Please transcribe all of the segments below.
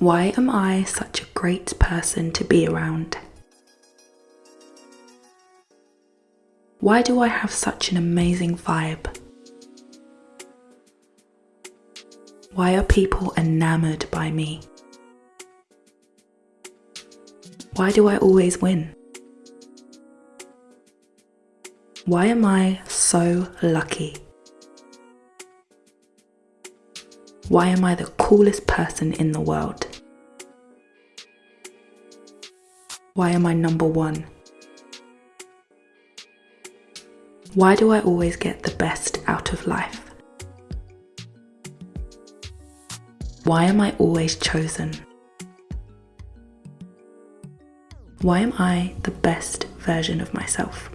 Why am I such a great person to be around? Why do I have such an amazing vibe? Why are people enamored by me? Why do I always win? Why am I so lucky? Why am I the coolest person in the world? Why am I number one? Why do I always get the best out of life? Why am I always chosen? Why am I the best version of myself?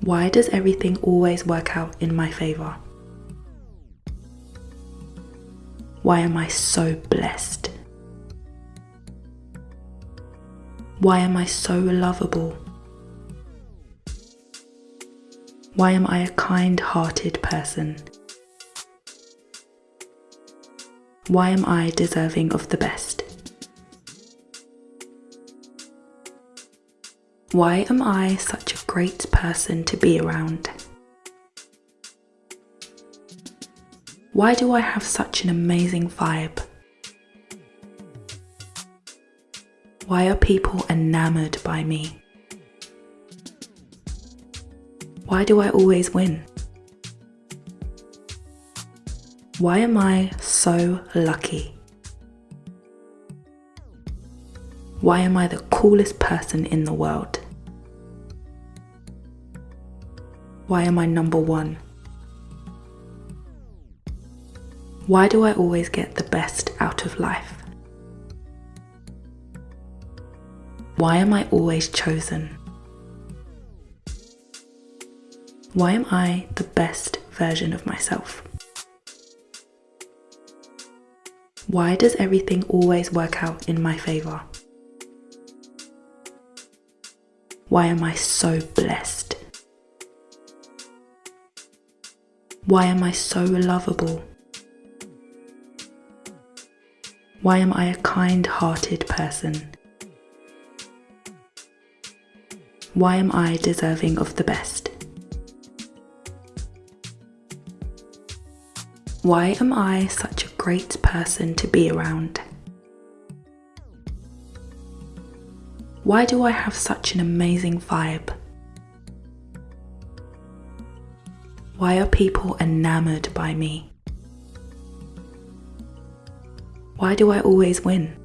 Why does everything always work out in my favour? Why am I so blessed? Why am I so lovable? Why am I a kind hearted person? Why am I deserving of the best? Why am I such a great person to be around? Why do I have such an amazing vibe? Why are people enamored by me? Why do I always win? Why am I so lucky? Why am I the coolest person in the world? Why am I number one? Why do I always get the best out of life? Why am I always chosen? Why am I the best version of myself? Why does everything always work out in my favour? Why am I so blessed? Why am I so lovable? Why am I a kind hearted person? Why am I deserving of the best? Why am I such a great person to be around? Why do I have such an amazing vibe? Why are people enamored by me? Why do I always win?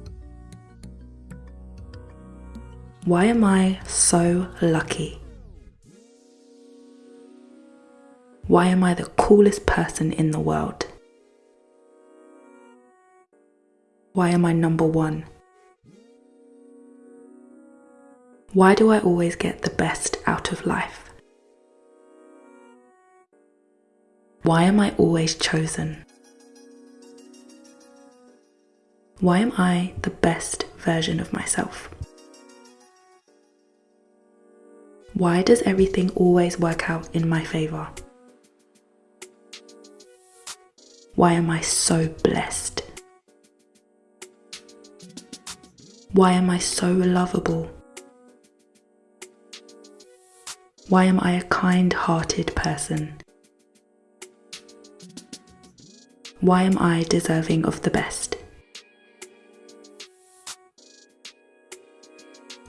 Why am I so lucky? Why am I the coolest person in the world? Why am I number one? Why do I always get the best out of life? Why am I always chosen? Why am I the best version of myself? Why does everything always work out in my favour? Why am I so blessed? Why am I so lovable? Why am I a kind hearted person? Why am I deserving of the best?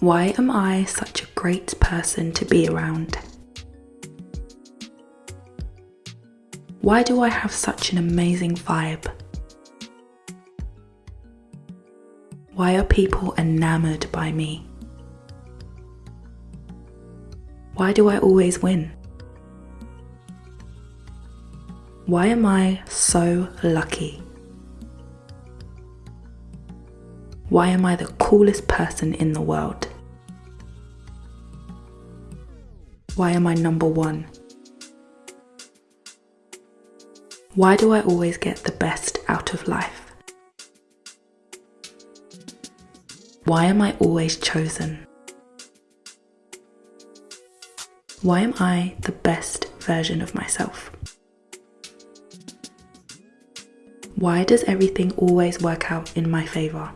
Why am I such a great person to be around? Why do I have such an amazing vibe? Why are people enamored by me? Why do I always win? Why am I so lucky? Why am I the coolest person in the world? Why am I number one? Why do I always get the best out of life? Why am I always chosen? Why am I the best version of myself? Why does everything always work out in my favour?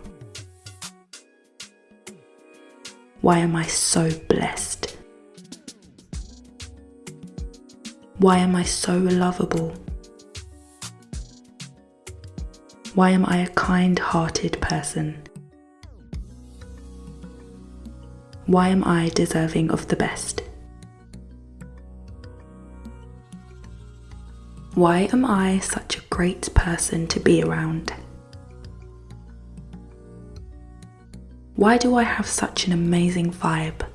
Why am I so blessed? Why am I so lovable? Why am I a kind hearted person? Why am I deserving of the best? Why am I such a great person to be around? Why do I have such an amazing vibe?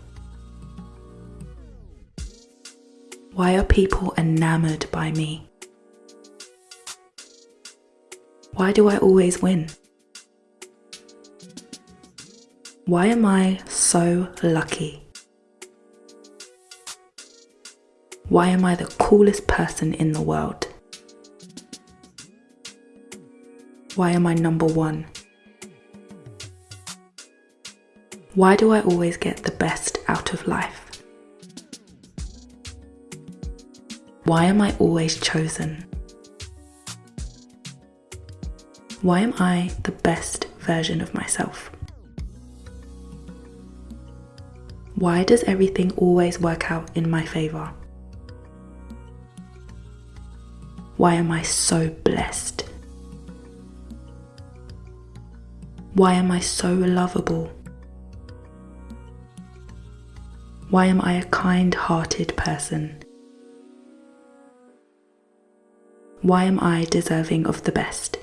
Why are people enamored by me? Why do I always win? Why am I so lucky? Why am I the coolest person in the world? Why am I number one? Why do I always get the best out of life? Why am I always chosen? Why am I the best version of myself? Why does everything always work out in my favour? Why am I so blessed? Why am I so lovable? Why am I a kind hearted person? Why am I deserving of the best?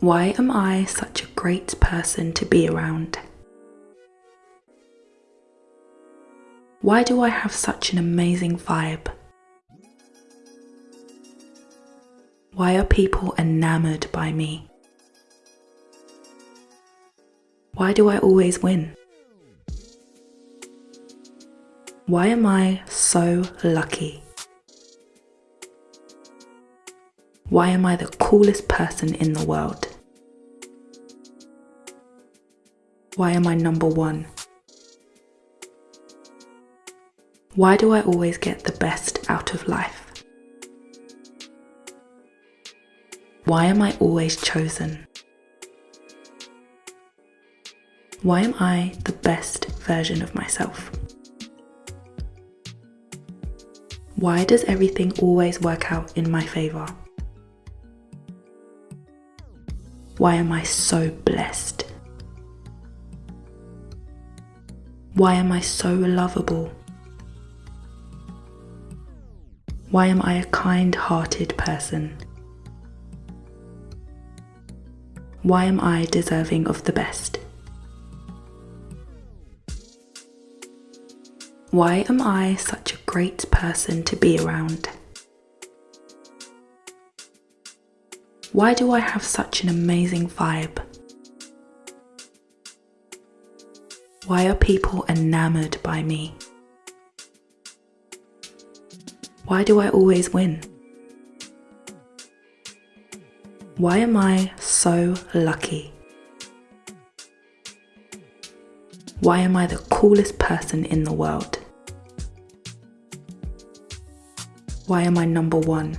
Why am I such a great person to be around? Why do I have such an amazing vibe? Why are people enamored by me? Why do I always win? Why am I so lucky? Why am I the coolest person in the world? Why am I number one? Why do I always get the best out of life? Why am I always chosen? Why am I the best version of myself? Why does everything always work out in my favour? Why am I so blessed? Why am I so lovable? Why am I a kind hearted person? Why am I deserving of the best? Why am I such great person to be around? Why do I have such an amazing vibe? Why are people enamored by me? Why do I always win? Why am I so lucky? Why am I the coolest person in the world? Why am I number one?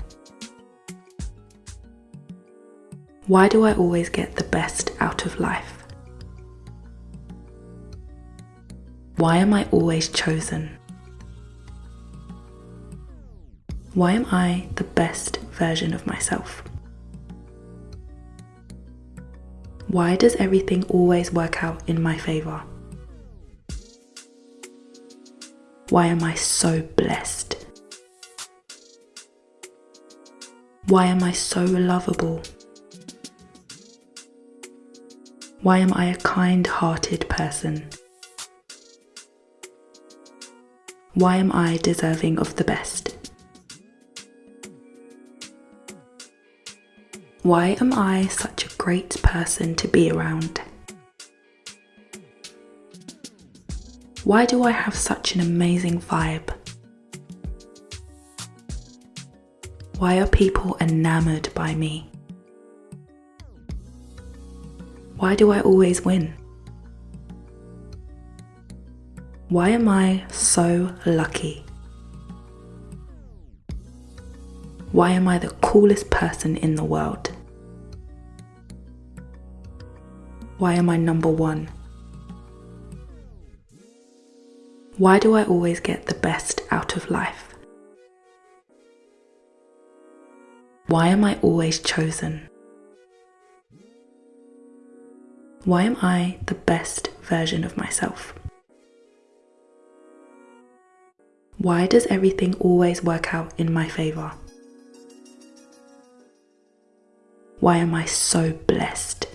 Why do I always get the best out of life? Why am I always chosen? Why am I the best version of myself? Why does everything always work out in my favour? Why am I so blessed? Why am I so lovable? Why am I a kind hearted person? Why am I deserving of the best? Why am I such a great person to be around? Why do I have such an amazing vibe? Why are people enamored by me? Why do I always win? Why am I so lucky? Why am I the coolest person in the world? Why am I number one? Why do I always get the best out of life? Why am I always chosen? Why am I the best version of myself? Why does everything always work out in my favour? Why am I so blessed?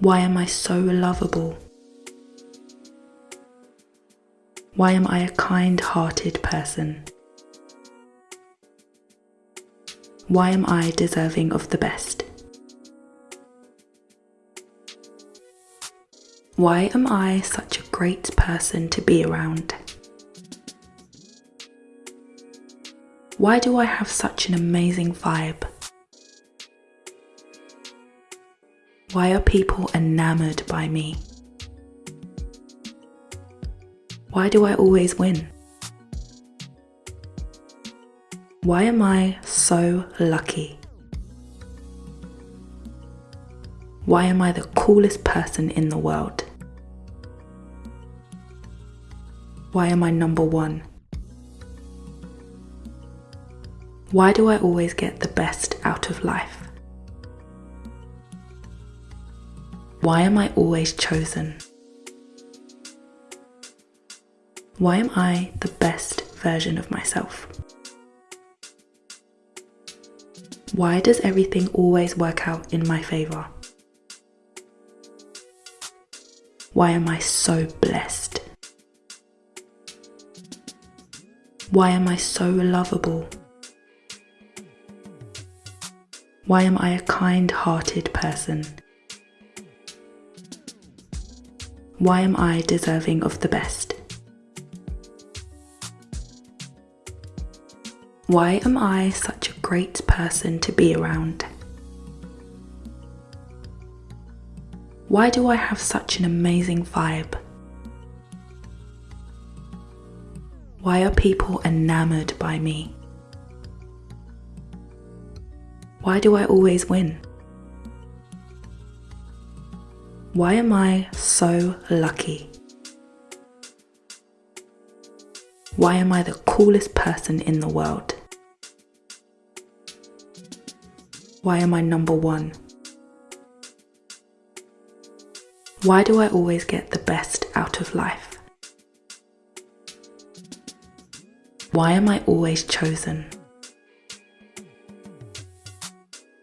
Why am I so lovable? Why am I a kind hearted person? Why am I deserving of the best? Why am I such a great person to be around? Why do I have such an amazing vibe? Why are people enamored by me? Why do I always win? Why am I so lucky? Why am I the coolest person in the world? Why am I number one? Why do I always get the best out of life? Why am I always chosen? Why am I the best version of myself? Why does everything always work out in my favour? Why am I so blessed? Why am I so lovable? Why am I a kind hearted person? Why am I deserving of the best? Why am I such a great person to be around? Why do I have such an amazing vibe? Why are people enamored by me? Why do I always win? Why am I so lucky? Why am I the coolest person in the world? Why am I number one? Why do I always get the best out of life? Why am I always chosen?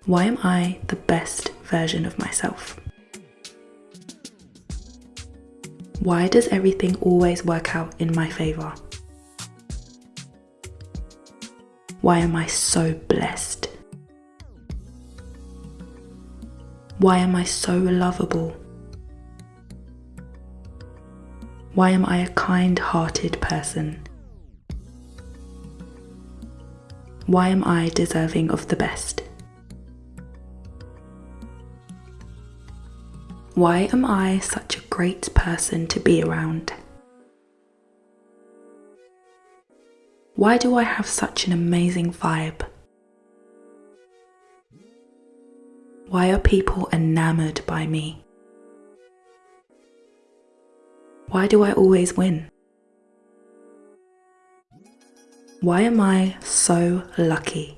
Why am I the best version of myself? Why does everything always work out in my favour? Why am I so blessed? Why am I so lovable? Why am I a kind hearted person? Why am I deserving of the best? Why am I such a great person to be around? Why do I have such an amazing vibe? Why are people enamored by me? Why do I always win? Why am I so lucky?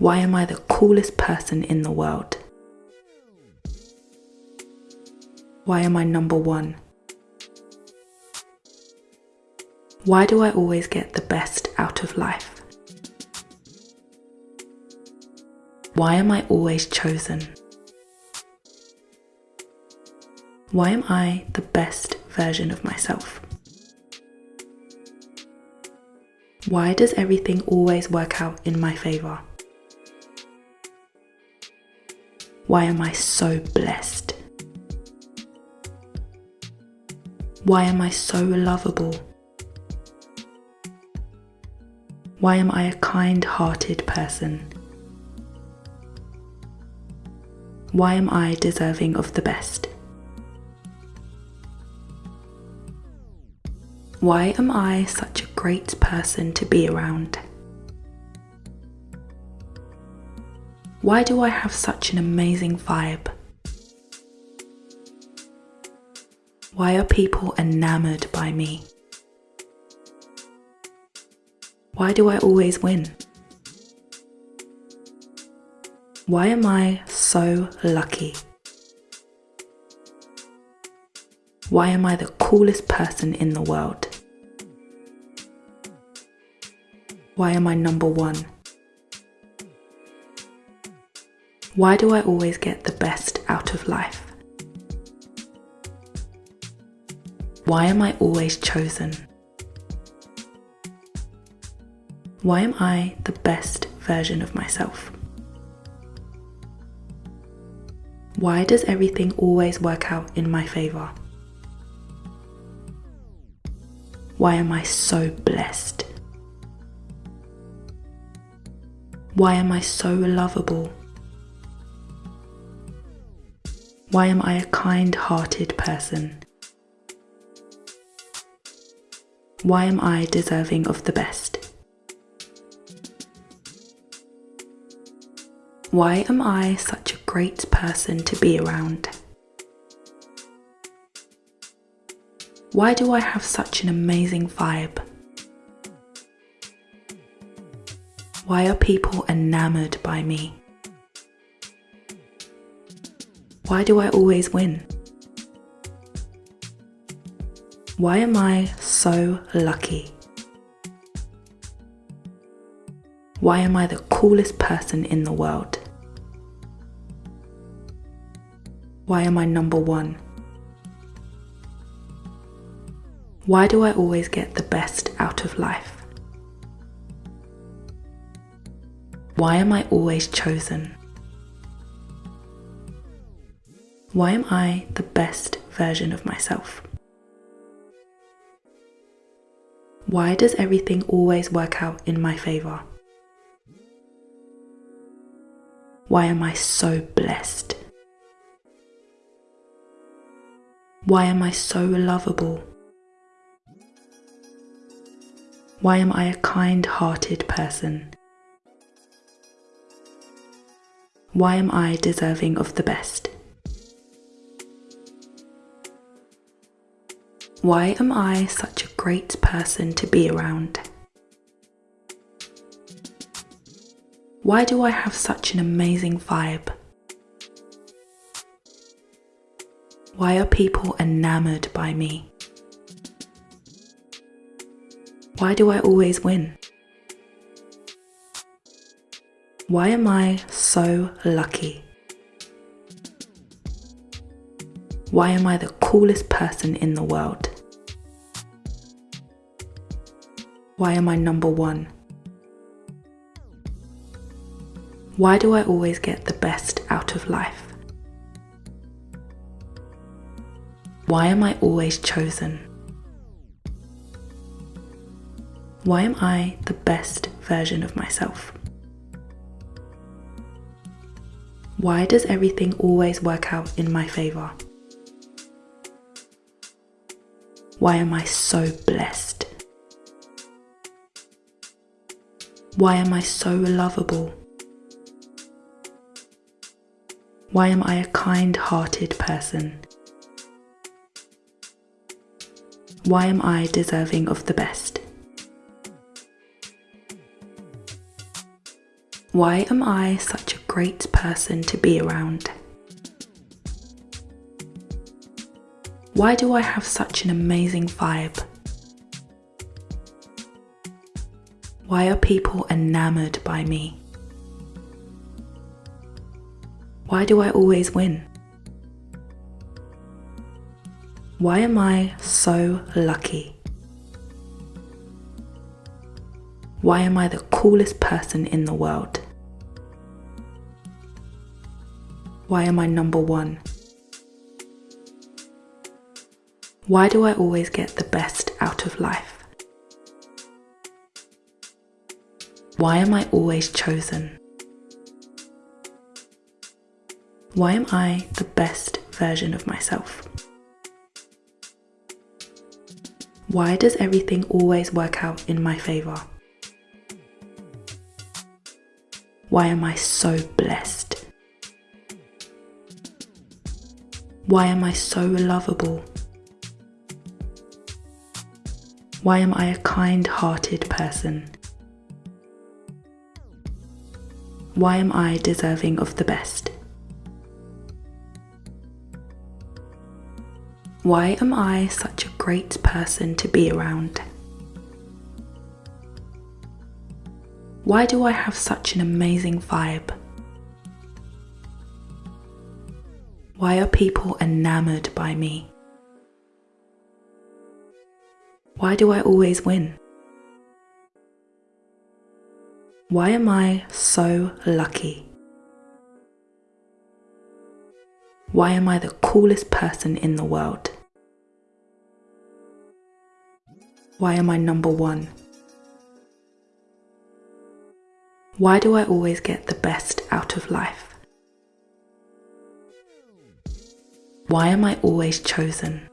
Why am I the coolest person in the world? Why am I number one? Why do I always get the best out of life? Why am I always chosen? Why am I the best version of myself? Why does everything always work out in my favour? Why am I so blessed? Why am I so lovable? Why am I a kind hearted person? Why am I deserving of the best? Why am I such a great person to be around? Why do I have such an amazing vibe? Why are people enamored by me? Why do I always win? Why am I so lucky? Why am I the coolest person in the world? Why am I number one? Why do I always get the best out of life? Why am I always chosen? Why am I the best version of myself? Why does everything always work out in my favour? Why am I so blessed? Why am I so lovable? Why am I a kind hearted person? Why am I deserving of the best? Why am I such great person to be around? Why do I have such an amazing vibe? Why are people enamored by me? Why do I always win? Why am I so lucky? Why am I the coolest person in the world? Why am I number one? Why do I always get the best out of life? Why am I always chosen? Why am I the best version of myself? Why does everything always work out in my favour? Why am I so blessed? Why am I so lovable? Why am I a kind hearted person? Why am I deserving of the best? Why am I such a great person to be around? Why do I have such an amazing vibe? Why are people enamored by me? Why do I always win? Why am I so lucky? Why am I the coolest person in the world? Why am I number one? Why do I always get the best out of life? Why am I always chosen? Why am I the best version of myself? Why does everything always work out in my favour? Why am I so blessed? Why am I so lovable? Why am I a kind hearted person? Why am I deserving of the best? Why am I such a great person to be around? Why do I have such an amazing vibe? Why are people enamored by me? Why do I always win? Why am I so lucky? Why am I the coolest person in the world? Why am I number one? Why do I always get the best out of life? Why am I always chosen? Why am I the best version of myself? Why does everything always work out in my favor? Why am I so blessed? Why am I so lovable? Why am I a kind hearted person? Why am I deserving of the best? Why am I such a great person to be around? Why do I have such an amazing vibe? Why are people enamored by me? Why do I always win? Why am I so lucky? Why am I the coolest person in the world? Why am I number one? Why do I always get the best out of life? Why am I always chosen?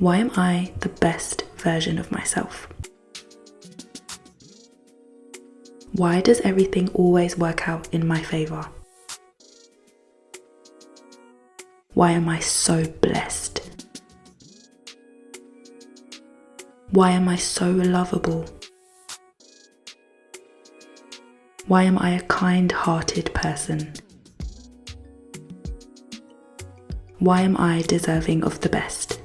Why am I the best version of myself? Why does everything always work out in my favor? Why am I so blessed? Why am I so lovable? Why am I a kind hearted person? Why am I deserving of the best?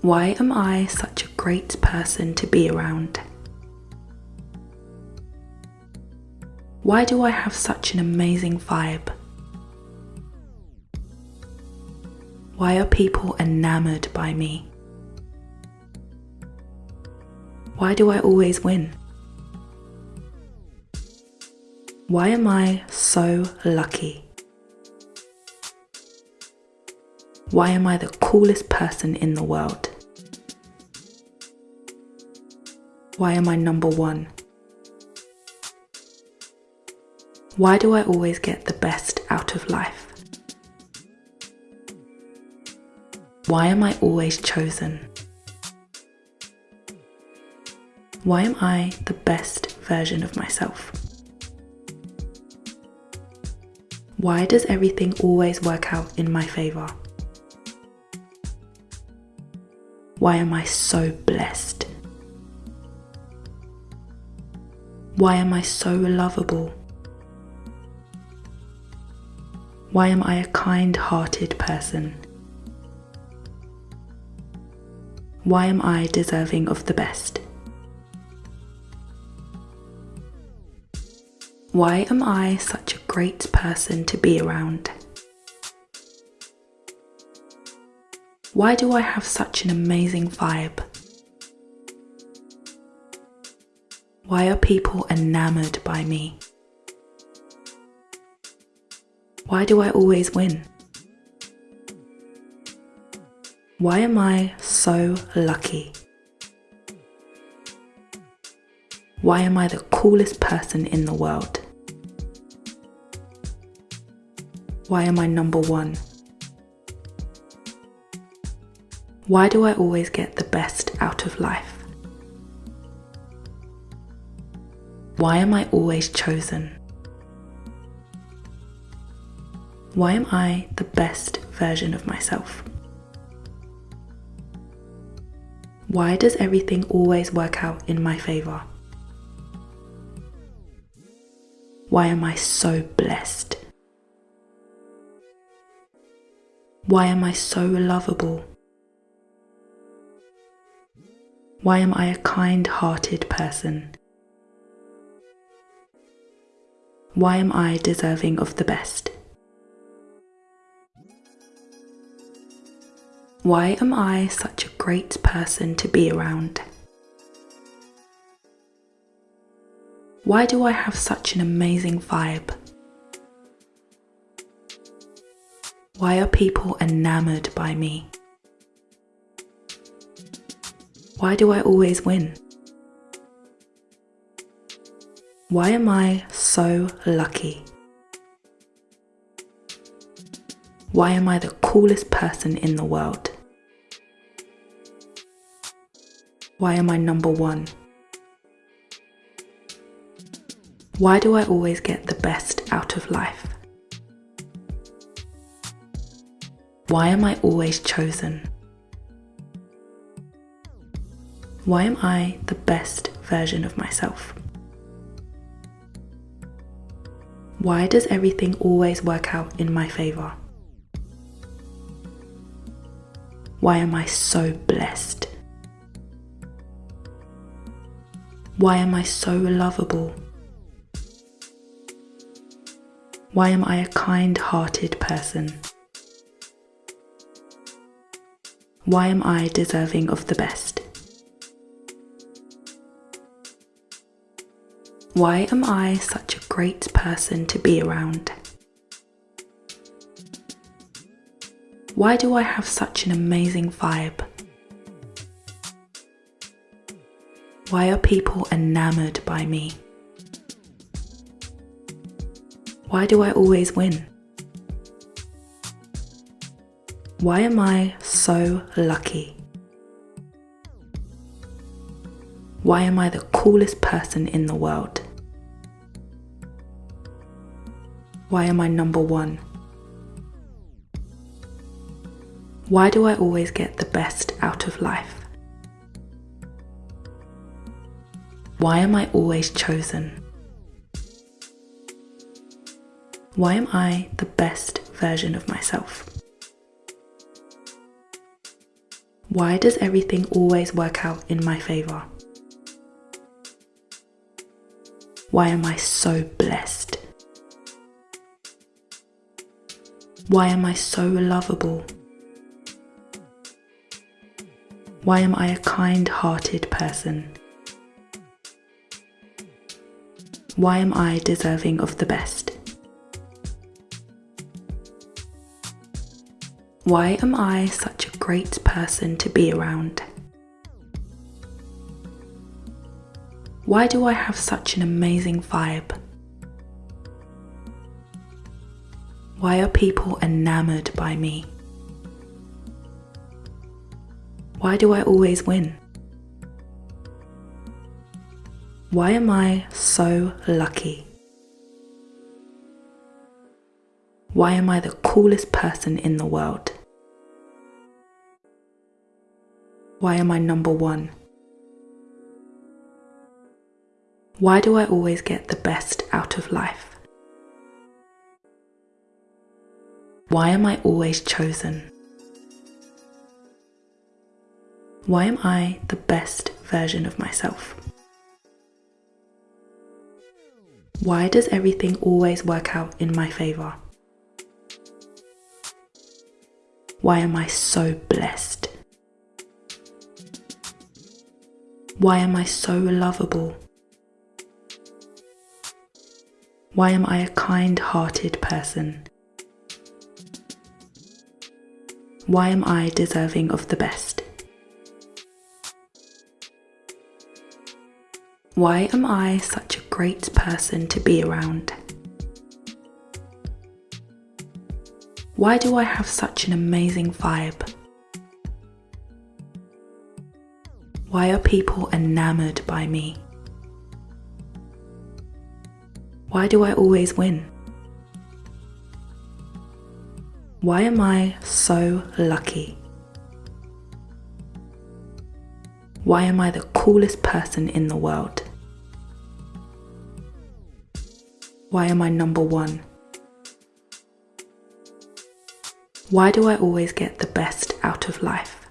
Why am I such a great person to be around? Why do I have such an amazing vibe? Why are people enamored by me? Why do I always win? Why am I so lucky? Why am I the coolest person in the world? Why am I number one? Why do I always get the best out of life? Why am I always chosen? Why am I the best version of myself? Why does everything always work out in my favor? Why am I so blessed? Why am I so lovable? Why am I a kind hearted person? Why am I deserving of the best? Why am I such a great person to be around? Why do I have such an amazing vibe? Why are people enamored by me? Why do I always win? Why am I so lucky? Why am I the coolest person in the world? Why am I number one? Why do I always get the best out of life? Why am I always chosen? Why am I the best version of myself? Why does everything always work out in my favor? Why am I so blessed? Why am I so lovable? Why am I a kind hearted person? Why am I deserving of the best? Why am I such a great person to be around? Why do I have such an amazing vibe? Why are people enamored by me? Why do I always win? Why am I so lucky? Why am I the coolest person in the world? Why am I number one? Why do I always get the best out of life? Why am I always chosen? Why am I the best version of myself? Why does everything always work out in my favour? Why am I so blessed? Why am I so lovable? Why am I a kind hearted person? Why am I deserving of the best? Why am I such a great person to be around? Why do I have such an amazing vibe? Why are people enamored by me? Why do I always win? Why am I so lucky? Why am I the coolest person in the world? Why am I number one? Why do I always get the best out of life? Why am I always chosen? Why am I the best version of myself? Why does everything always work out in my favour? Why am I so blessed? Why am I so lovable? Why am I a kind hearted person? Why am I deserving of the best? Why am I such a great person to be around? Why do I have such an amazing vibe? Why are people enamored by me? Why do I always win? Why am I so lucky? Why am I the coolest person in the world? Why am I number one? Why do I always get the best out of life? Why am I always chosen? Why am I the best version of myself? Why does everything always work out in my favour? Why am I so blessed? Why am I so lovable? Why am I a kind hearted person? Why am I deserving of the best? Why am I such a great person to be around? Why do I have such an amazing vibe? Why are people enamored by me? Why do I always win? Why am I so lucky? Why am I the coolest person in the world? Why am I number one? Why do I always get the best out of life?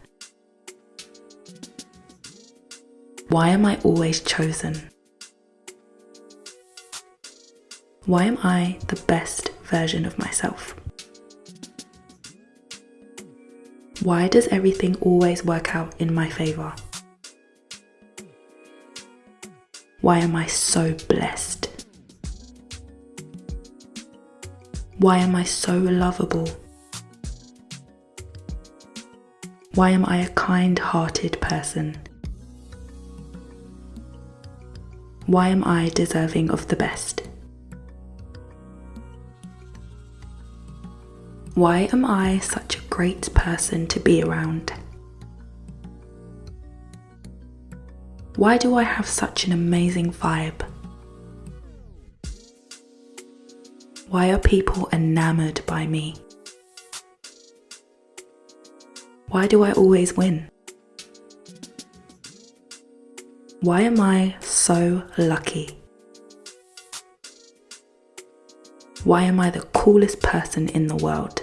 Why am I always chosen? Why am I the best version of myself? Why does everything always work out in my favour? Why am I so blessed? Why am I so lovable? Why am I a kind hearted person? Why am I deserving of the best? Why am I such a great person to be around? Why do I have such an amazing vibe? Why are people enamored by me? Why do I always win? Why am I so lucky? Why am I the coolest person in the world?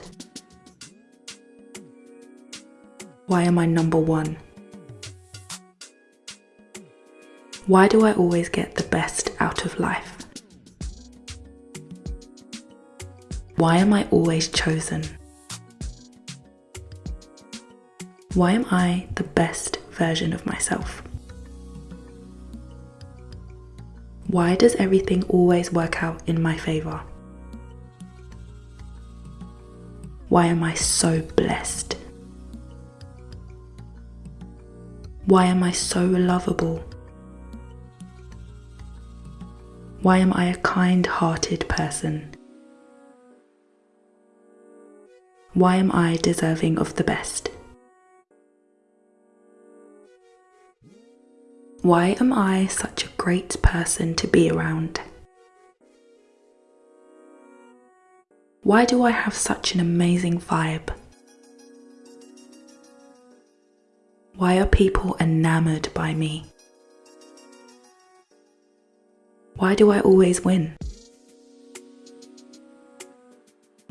Why am I number one? Why do I always get the best out of life? Why am I always chosen? Why am I the best version of myself? Why does everything always work out in my favour? Why am I so blessed? Why am I so lovable? Why am I a kind hearted person? Why am I deserving of the best? Why am I such a great person to be around? Why do I have such an amazing vibe? Why are people enamored by me? Why do I always win?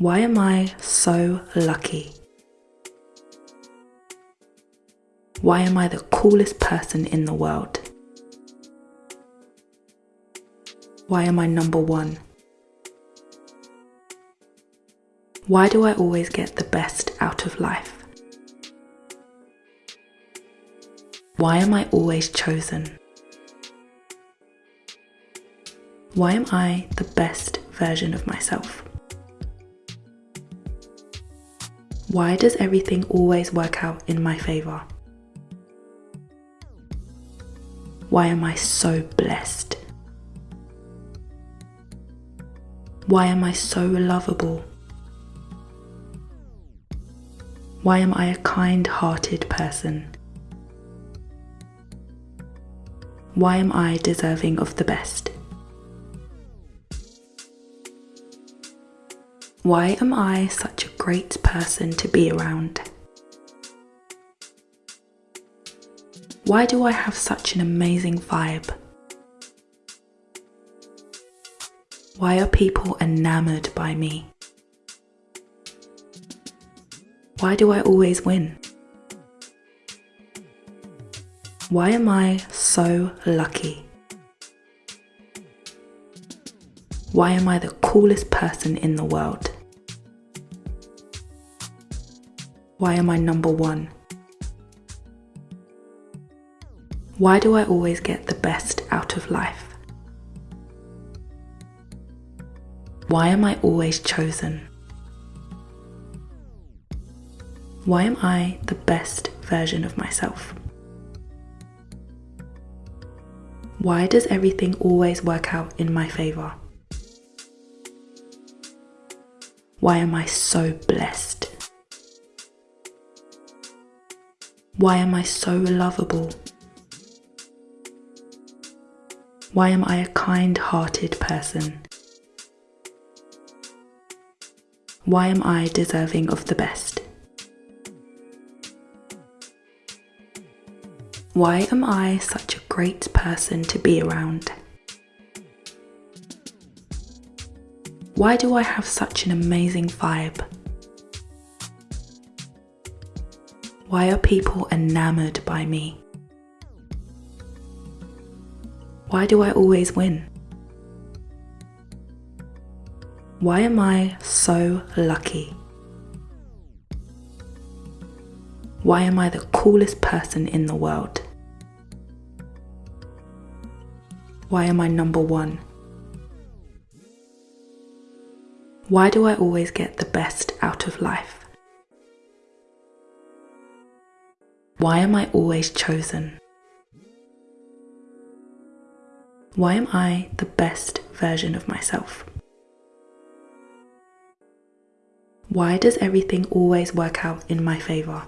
Why am I so lucky? Why am I the coolest person in the world? Why am I number one? Why do I always get the best out of life? Why am I always chosen? Why am I the best version of myself? Why does everything always work out in my favour? Why am I so blessed? Why am I so lovable? Why am I a kind hearted person? Why am I deserving of the best? Why am I such a great person to be around? Why do I have such an amazing vibe? Why are people enamored by me? Why do I always win? Why am I so lucky? Why am I the coolest person in the world? Why am I number one? Why do I always get the best out of life? Why am I always chosen? Why am I the best version of myself? Why does everything always work out in my favour? Why am I so blessed? Why am I so lovable? Why am I a kind hearted person? Why am I deserving of the best? Why am I such a great person to be around? Why do I have such an amazing vibe? Why are people enamored by me? Why do I always win? Why am I so lucky? Why am I the coolest person in the world? Why am I number one? Why do I always get the best out of life? Why am I always chosen? Why am I the best version of myself? Why does everything always work out in my favor?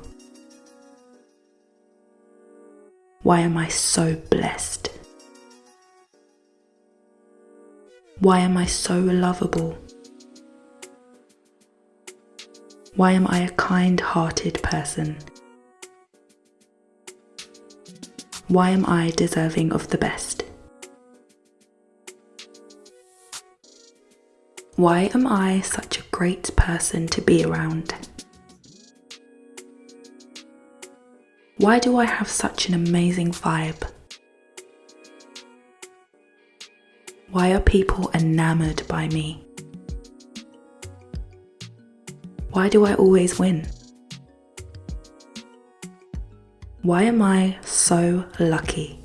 Why am I so blessed? Why am I so lovable? Why am I a kind hearted person? Why am I deserving of the best? Why am I such a great person to be around? Why do I have such an amazing vibe? Why are people enamored by me? Why do I always win? Why am I so lucky?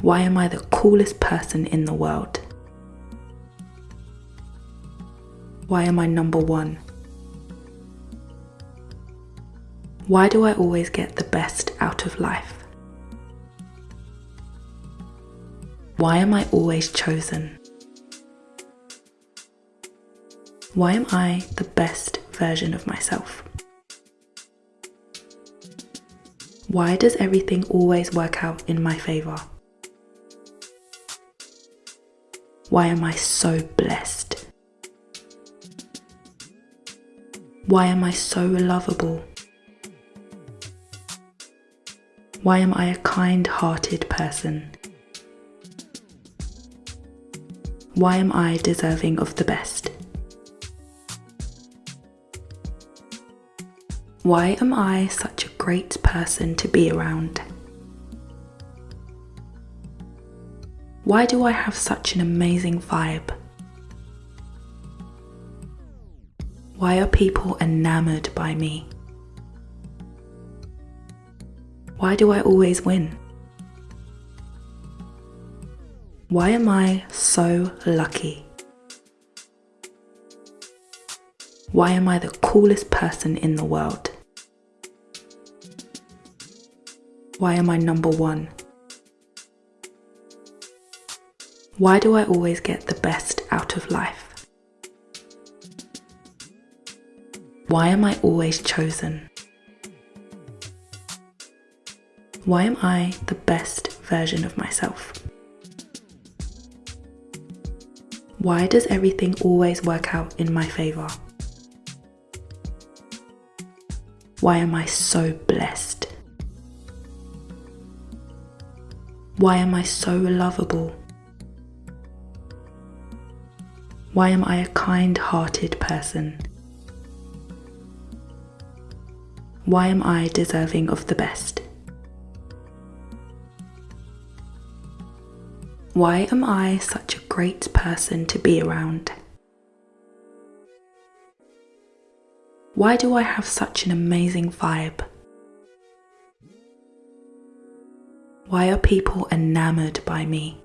Why am I the coolest person in the world? Why am I number one? Why do I always get the best out of life? Why am I always chosen? Why am I the best version of myself? Why does everything always work out in my favor? Why am I so blessed? Why am I so lovable? Why am I a kind hearted person? Why am I deserving of the best? Why am I such a great person to be around? Why do I have such an amazing vibe? Why are people enamored by me? Why do I always win? Why am I so lucky? Why am I the coolest person in the world? Why am I number one? Why do I always get the best out of life? Why am I always chosen? Why am I the best version of myself? Why does everything always work out in my favor? Why am I so blessed? Why am I so lovable? Why am I a kind hearted person? Why am I deserving of the best? Why am I such a great person to be around? Why do I have such an amazing vibe? Why are people enamored by me?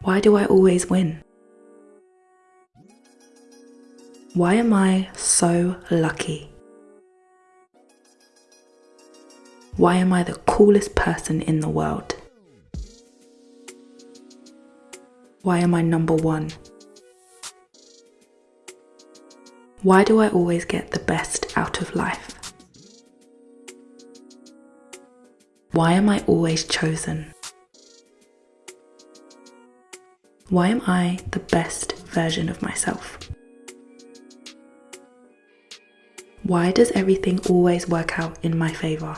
Why do I always win? Why am I so lucky? Why am I the coolest person in the world? Why am I number one? Why do I always get the best out of life? Why am I always chosen? Why am I the best version of myself? Why does everything always work out in my favor?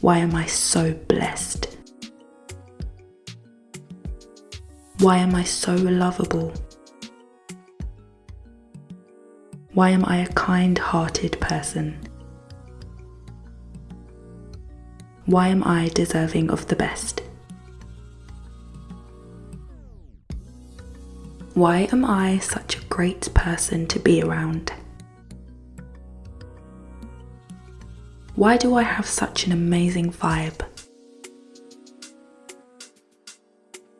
Why am I so blessed? Why am I so lovable? Why am I a kind hearted person? Why am I deserving of the best? Why am I such a great person to be around? Why do I have such an amazing vibe?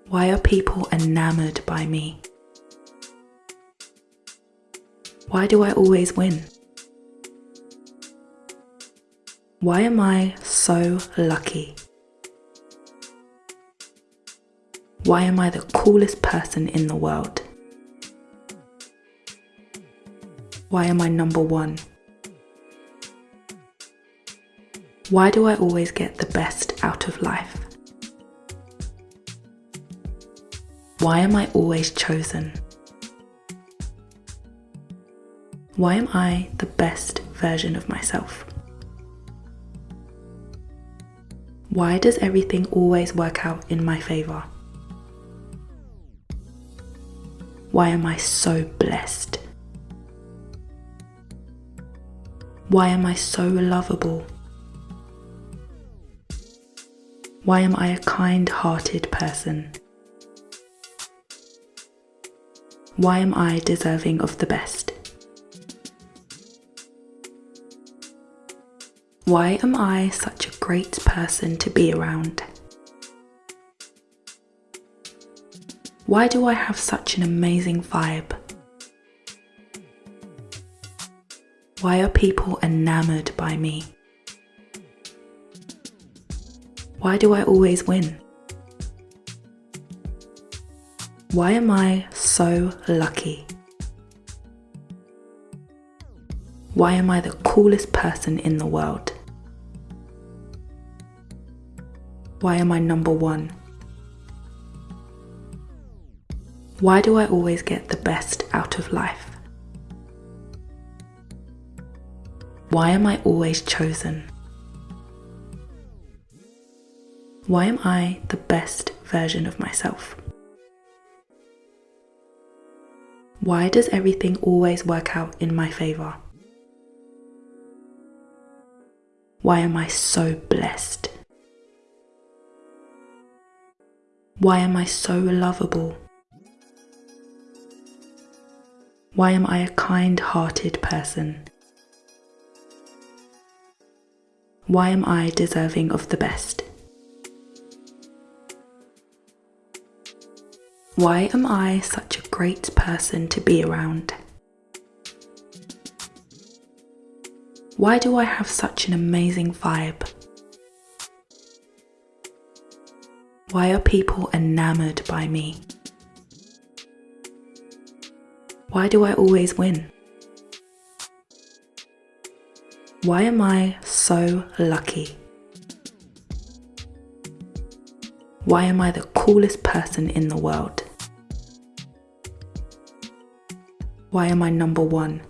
Why are people enamored by me? Why do I always win? Why am I so lucky? Why am I the coolest person in the world? Why am I number one? Why do I always get the best out of life? Why am I always chosen? Why am I the best version of myself? Why does everything always work out in my favour? Why am I so blessed? Why am I so lovable? Why am I a kind hearted person? Why am I deserving of the best? Why am I such a great person to be around? Why do I have such an amazing vibe? Why are people enamored by me? Why do I always win? Why am I so lucky? Why am I the coolest person in the world? Why am I number one? Why do I always get the best out of life? Why am I always chosen? Why am I the best version of myself? Why does everything always work out in my favour? Why am I so blessed? Why am I so lovable? Why am I a kind hearted person? Why am I deserving of the best? Why am I such a great person to be around? Why do I have such an amazing vibe? Why are people enamored by me? Why do I always win? Why am I so lucky? Why am I the coolest person in the world? Why am I number one?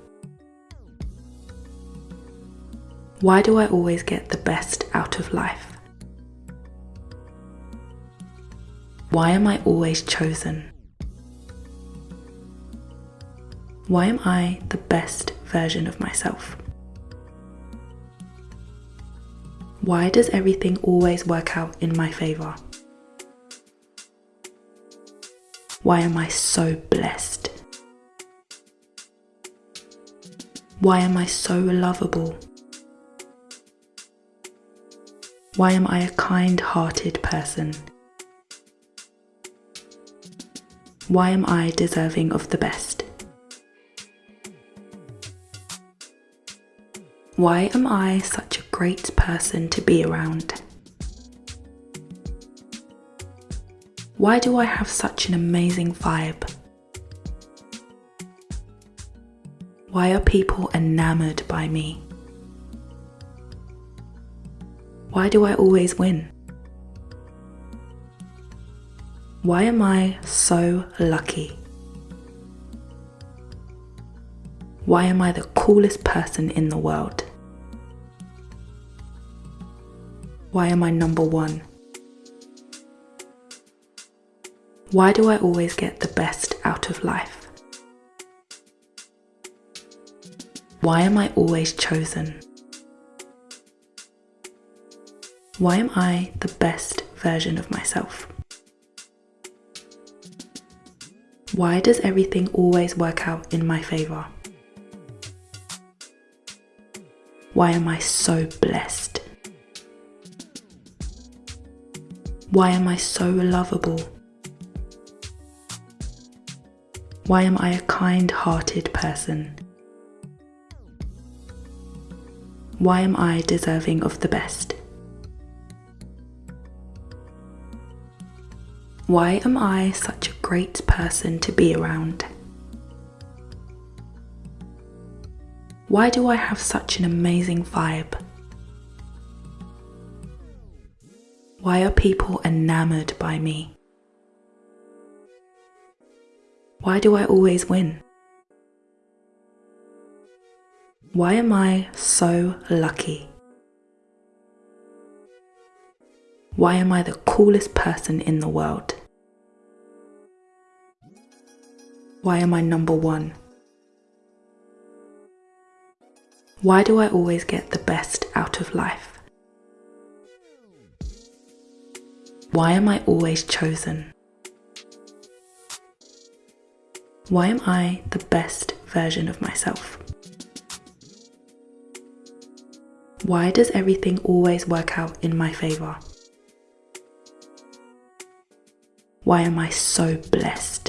Why do I always get the best out of life? Why am I always chosen? Why am I the best version of myself? Why does everything always work out in my favour? Why am I so blessed? Why am I so lovable? Why am I a kind hearted person? Why am I deserving of the best? Why am I such a great person to be around? Why do I have such an amazing vibe? Why are people enamored by me? Why do I always win? Why am I so lucky? Why am I the coolest person in the world? Why am I number one? Why do I always get the best out of life? Why am I always chosen? Why am I the best version of myself? Why does everything always work out in my favour? Why am I so blessed? Why am I so lovable? Why am I a kind hearted person? Why am I deserving of the best? Why am I such a great person to be around? Why do I have such an amazing vibe? Why are people enamored by me? Why do I always win? Why am I so lucky? Why am I the coolest person in the world? Why am I number one? Why do I always get the best out of life? Why am I always chosen? Why am I the best version of myself? Why does everything always work out in my favour? Why am I so blessed?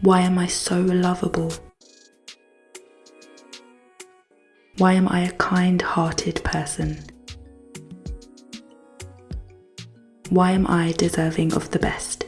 Why am I so lovable? Why am I a kind hearted person? Why am I deserving of the best?